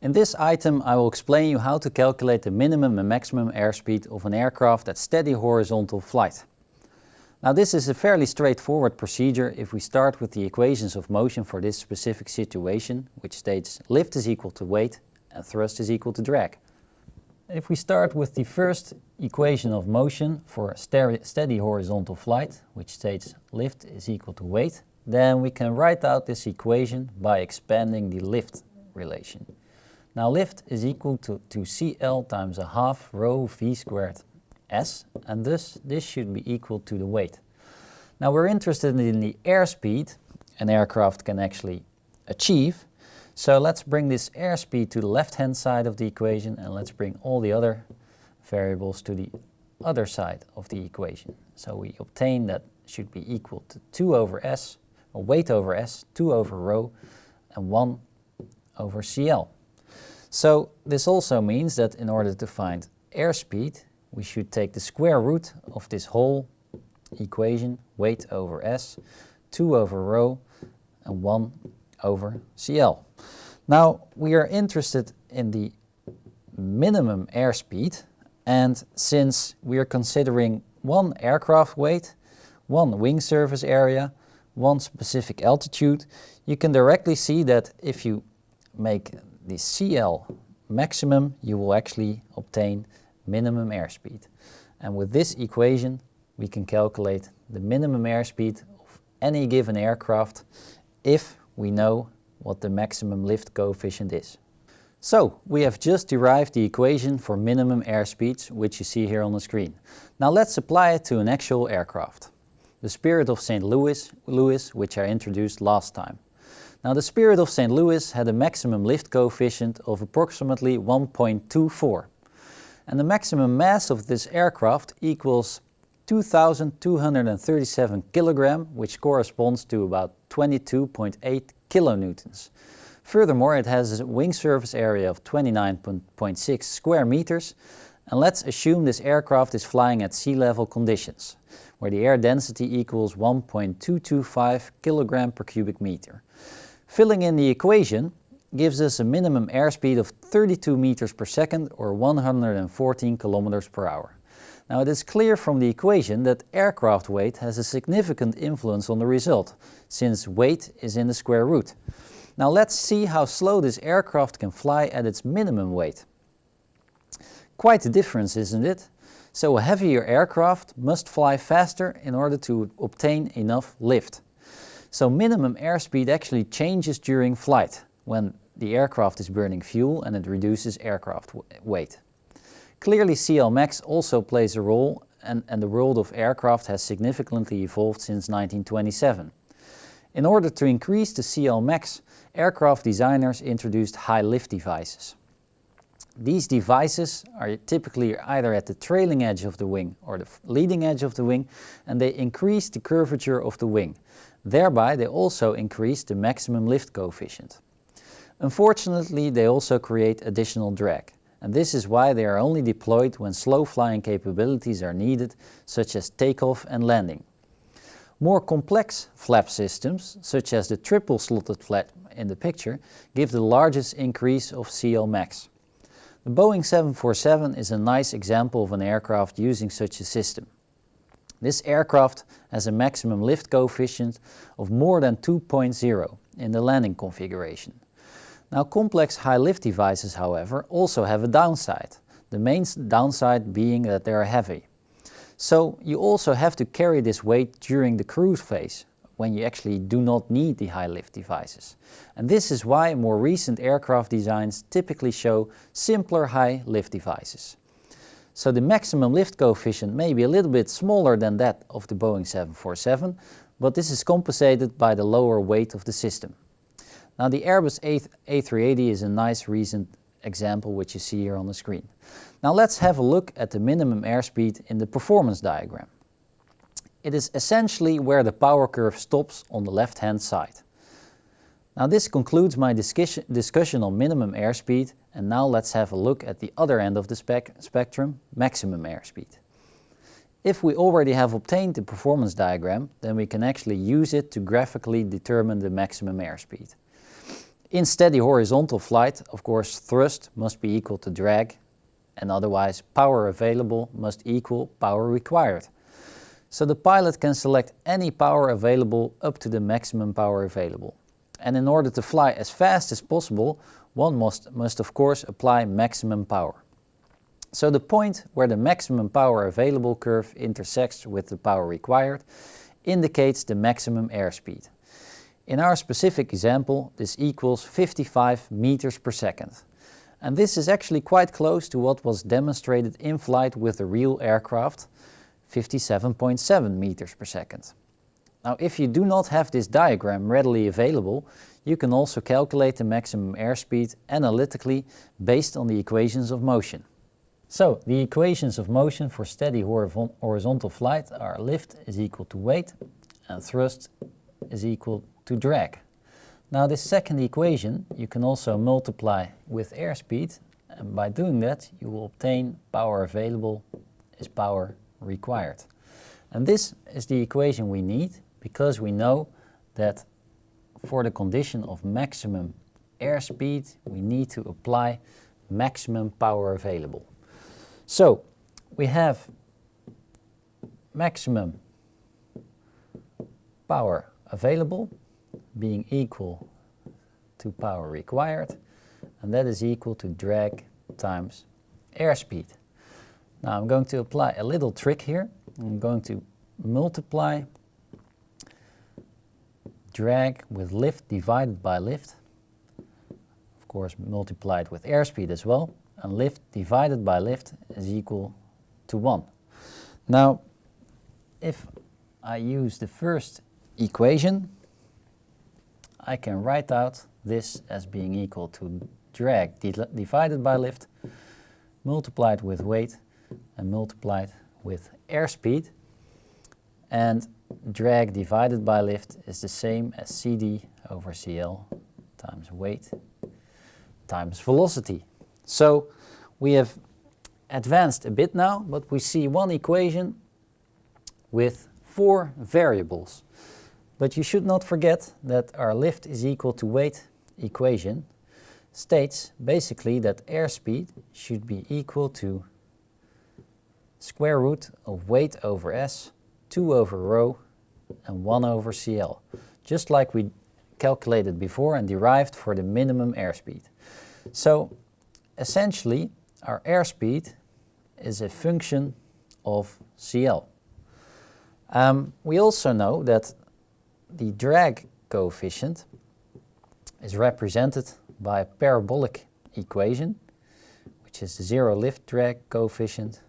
In this item I will explain you how to calculate the minimum and maximum airspeed of an aircraft at steady horizontal flight. Now this is a fairly straightforward procedure if we start with the equations of motion for this specific situation, which states lift is equal to weight and thrust is equal to drag. If we start with the first equation of motion for steady horizontal flight, which states lift is equal to weight, then we can write out this equation by expanding the lift relation. Now lift is equal to, to CL times a half rho V squared S, and thus this should be equal to the weight. Now we're interested in the airspeed an aircraft can actually achieve, so let's bring this airspeed to the left-hand side of the equation and let's bring all the other variables to the other side of the equation. So we obtain that should be equal to 2 over s, or weight over s, 2 over rho, and 1 over CL. So this also means that in order to find airspeed, we should take the square root of this whole equation, weight over s, 2 over rho, and 1 over CL. Now we are interested in the minimum airspeed and since we are considering one aircraft weight, one wing surface area, one specific altitude, you can directly see that if you make the CL maximum, you will actually obtain minimum airspeed. And with this equation, we can calculate the minimum airspeed of any given aircraft if we know what the maximum lift coefficient is. So, we have just derived the equation for minimum airspeeds, which you see here on the screen. Now let's apply it to an actual aircraft. The Spirit of St. Louis, Louis, which I introduced last time. Now the Spirit of St. Louis had a maximum lift coefficient of approximately 1.24. And the maximum mass of this aircraft equals 2,237 kilogram, which corresponds to about 22.8 kilonewtons. Furthermore, it has a wing surface area of 29.6 square meters, and let's assume this aircraft is flying at sea level conditions, where the air density equals 1.225 kilogram per cubic meter. Filling in the equation gives us a minimum airspeed of 32 meters per second or 114 kilometers per hour. Now it is clear from the equation that aircraft weight has a significant influence on the result, since weight is in the square root. Now let's see how slow this aircraft can fly at its minimum weight. Quite a difference, isn't it? So a heavier aircraft must fly faster in order to obtain enough lift. So minimum airspeed actually changes during flight, when the aircraft is burning fuel and it reduces aircraft weight. Clearly CLmax also plays a role and, and the world of aircraft has significantly evolved since 1927. In order to increase the CLmax, aircraft designers introduced high lift devices. These devices are typically either at the trailing edge of the wing or the leading edge of the wing and they increase the curvature of the wing. Thereby they also increase the maximum lift coefficient. Unfortunately they also create additional drag and this is why they are only deployed when slow flying capabilities are needed, such as takeoff and landing. More complex flap systems, such as the triple slotted flap in the picture, give the largest increase of CL max. The Boeing 747 is a nice example of an aircraft using such a system. This aircraft has a maximum lift coefficient of more than 2.0 in the landing configuration. Now complex high lift devices, however, also have a downside, the main downside being that they are heavy. So you also have to carry this weight during the cruise phase, when you actually do not need the high lift devices. And this is why more recent aircraft designs typically show simpler high lift devices. So the maximum lift coefficient may be a little bit smaller than that of the Boeing 747, but this is compensated by the lower weight of the system. Now the Airbus A380 is a nice recent example which you see here on the screen. Now let's have a look at the minimum airspeed in the performance diagram. It is essentially where the power curve stops on the left hand side. Now this concludes my discussion, discussion on minimum airspeed and now let's have a look at the other end of the spec spectrum, maximum airspeed. If we already have obtained the performance diagram, then we can actually use it to graphically determine the maximum airspeed. In steady horizontal flight, of course, thrust must be equal to drag and otherwise power available must equal power required. So the pilot can select any power available up to the maximum power available. And in order to fly as fast as possible, one must, must of course apply maximum power. So the point where the maximum power available curve intersects with the power required indicates the maximum airspeed. In our specific example, this equals 55 meters per second. And this is actually quite close to what was demonstrated in flight with the real aircraft, 57.7 meters per second. Now if you do not have this diagram readily available, you can also calculate the maximum airspeed analytically based on the equations of motion. So the equations of motion for steady horizontal flight are lift is equal to weight and thrust is equal to drag. Now this second equation you can also multiply with airspeed and by doing that you will obtain power available is power required. And this is the equation we need because we know that for the condition of maximum airspeed we need to apply maximum power available. So we have maximum power available being equal to power required and that is equal to drag times airspeed. Now I'm going to apply a little trick here. I'm going to multiply drag with lift divided by lift. Of course multiplied with airspeed as well and lift divided by lift is equal to 1. Now, if I use the first equation, I can write out this as being equal to drag divided by lift, multiplied with weight, and multiplied with airspeed. And drag divided by lift is the same as CD over CL times weight times velocity. So we have advanced a bit now, but we see one equation with four variables. But you should not forget that our lift is equal to weight equation states basically that airspeed should be equal to square root of weight over s, 2 over rho, and 1 over CL, just like we calculated before and derived for the minimum airspeed. So essentially our airspeed is a function of CL. Um, we also know that the drag coefficient is represented by a parabolic equation, which is the zero lift drag coefficient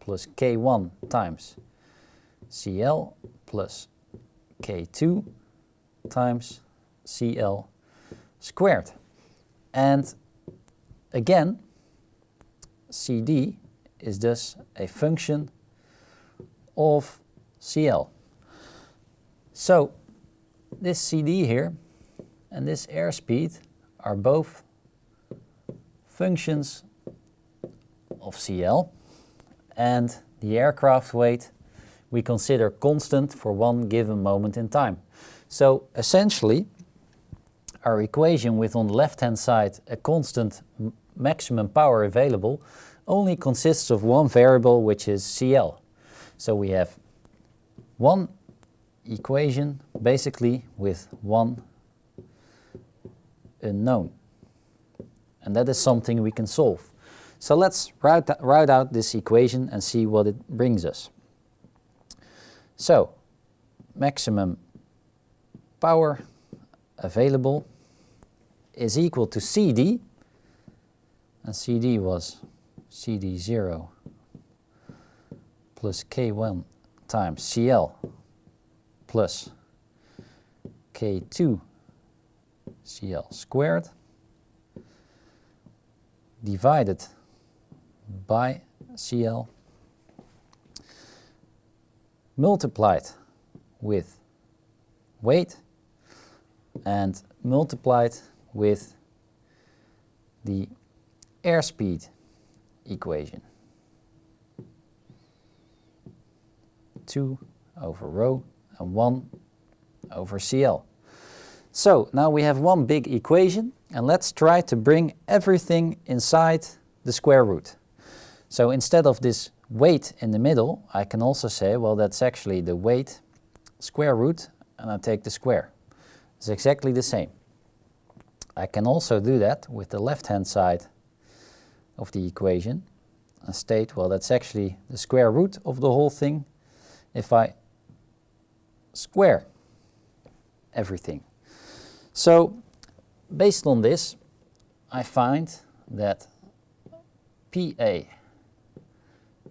plus K1 times CL plus K2 times CL squared. And Again, CD is thus a function of CL. So this CD here and this airspeed are both functions of CL and the aircraft weight we consider constant for one given moment in time. So essentially our equation with on the left hand side a constant maximum power available only consists of one variable which is CL. So we have one equation basically with one unknown. And that is something we can solve. So let's write, write out this equation and see what it brings us. So maximum power available is equal to CD and CD was CD0 plus K1 times CL plus K2 CL squared divided by CL multiplied with weight and multiplied with the airspeed equation. 2 over rho and 1 over CL. So now we have one big equation and let's try to bring everything inside the square root. So instead of this weight in the middle, I can also say, well, that's actually the weight square root and I take the square. It's exactly the same. I can also do that with the left-hand side of the equation and state, well, that's actually the square root of the whole thing if I square everything. So based on this, I find that PA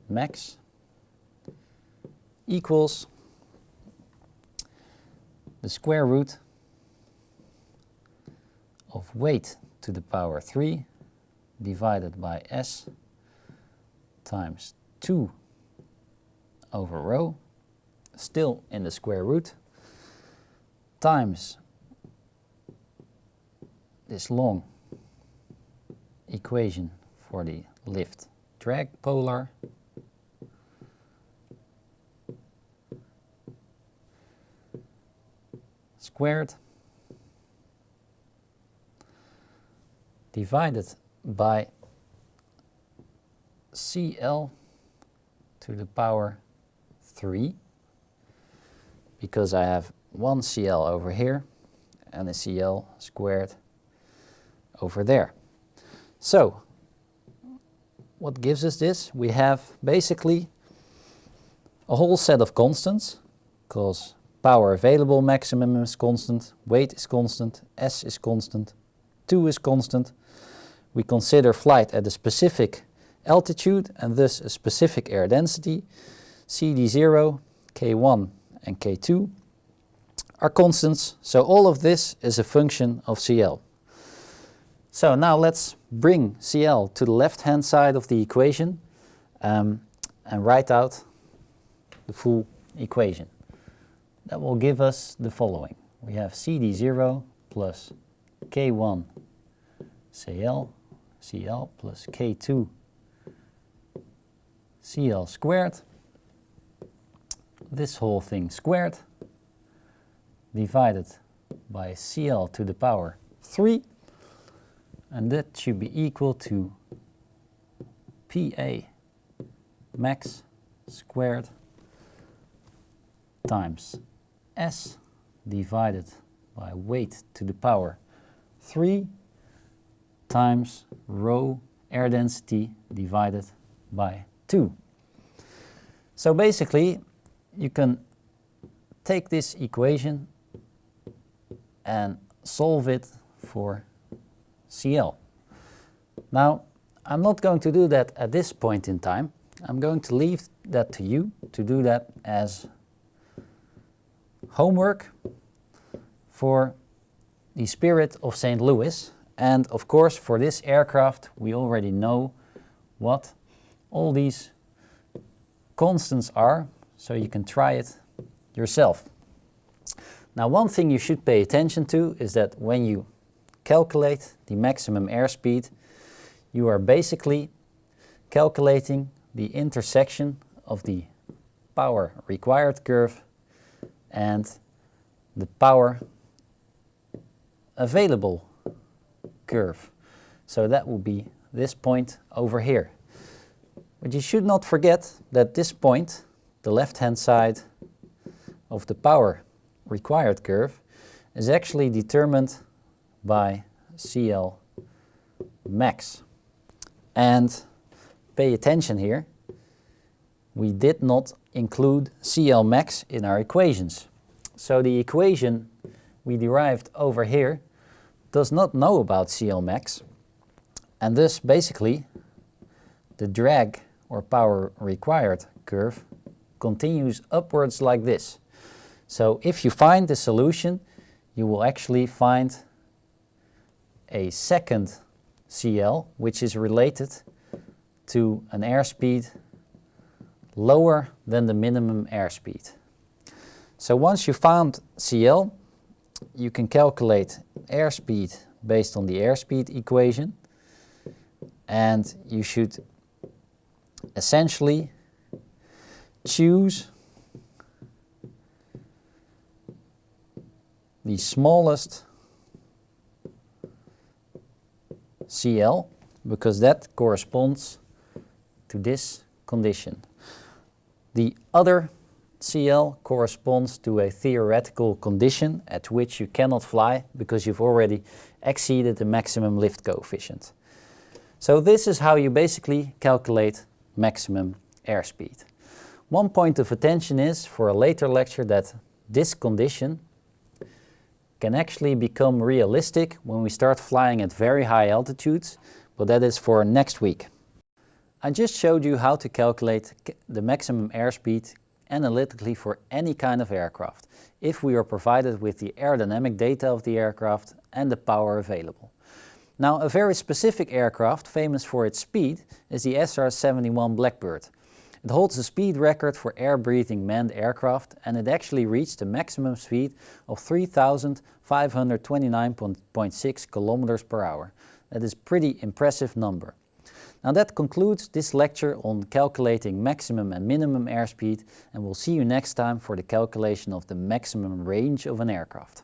max equals the square root of weight to the power 3 divided by s times 2 over rho, still in the square root, times this long equation for the lift drag polar squared divided by CL to the power 3 because I have one CL over here and a CL squared over there. So what gives us this? We have basically a whole set of constants because power available maximum is constant, weight is constant, S is constant, 2 is constant. We consider flight at a specific altitude and thus a specific air density. CD0, K1 and K2 are constants, so all of this is a function of CL. So now let's bring CL to the left-hand side of the equation um, and write out the full equation. That will give us the following. We have CD0 plus K1 CL, CL plus K2 CL squared. This whole thing squared divided by CL to the power 3 and that should be equal to PA max squared times S divided by weight to the power 3 times rho air density divided by 2. So basically you can take this equation and solve it for CL. Now, I'm not going to do that at this point in time. I'm going to leave that to you to do that as homework for the Spirit of St. Louis. And of course, for this aircraft, we already know what all these constants are, so you can try it yourself. Now, one thing you should pay attention to is that when you calculate the maximum airspeed, you are basically calculating the intersection of the power required curve and the power available curve. So that will be this point over here. But you should not forget that this point, the left-hand side of the power required curve, is actually determined by CL max. And pay attention here, we did not include CL max in our equations. So the equation we derived over here does not know about CL max and thus basically the drag or power required curve continues upwards like this. So if you find the solution you will actually find a second CL, which is related to an airspeed lower than the minimum airspeed. So once you found CL, you can calculate airspeed based on the airspeed equation. And you should essentially choose the smallest CL because that corresponds to this condition. The other CL corresponds to a theoretical condition at which you cannot fly because you've already exceeded the maximum lift coefficient. So this is how you basically calculate maximum airspeed. One point of attention is for a later lecture that this condition can actually become realistic when we start flying at very high altitudes, but that is for next week. I just showed you how to calculate the maximum airspeed analytically for any kind of aircraft, if we are provided with the aerodynamic data of the aircraft and the power available. Now a very specific aircraft famous for its speed is the SR-71 Blackbird. It holds the speed record for air-breathing manned aircraft and it actually reached a maximum speed of 3,529.6 kilometers per hour. That is pretty impressive number. Now that concludes this lecture on calculating maximum and minimum airspeed and we'll see you next time for the calculation of the maximum range of an aircraft.